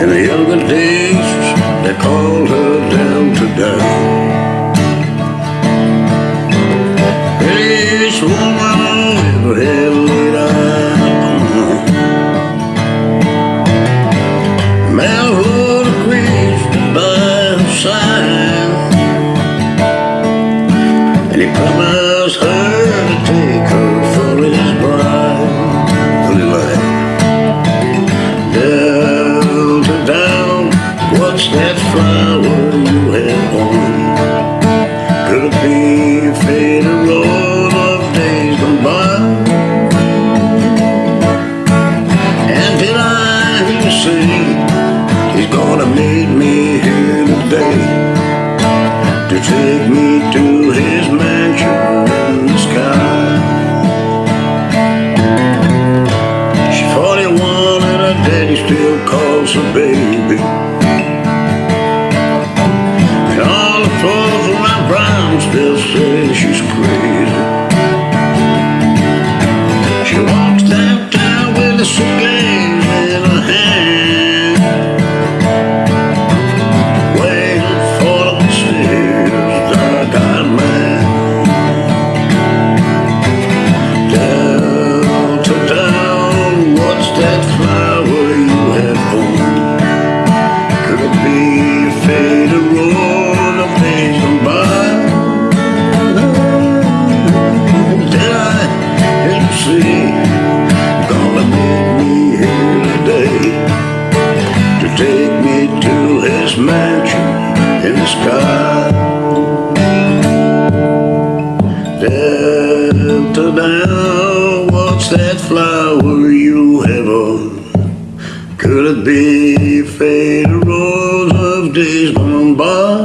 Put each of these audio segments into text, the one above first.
In the younger days, they called her down to down. This woman with had laid eyes on. Melwood creased by her side. And he promised her Could it be a faded road of days gone by? And did I he's gonna meet me here today to take me to his mansion in the sky? She's 41 and her daddy still calls her baby. Still say she's crazy. To his mansion in the sky? Delta down, what's that flower you have on? Could it be faded rose of days gone by?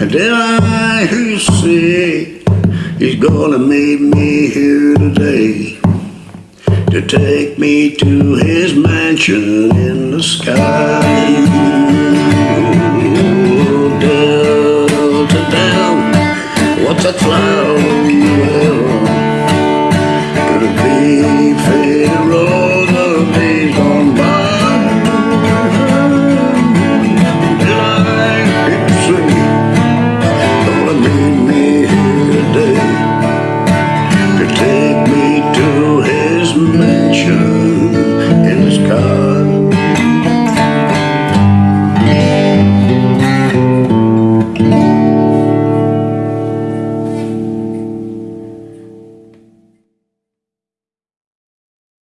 And did I hear you say he's gonna meet me here today to take me to his mansion in the sky? Oh, Delta what's that flower you? Could it be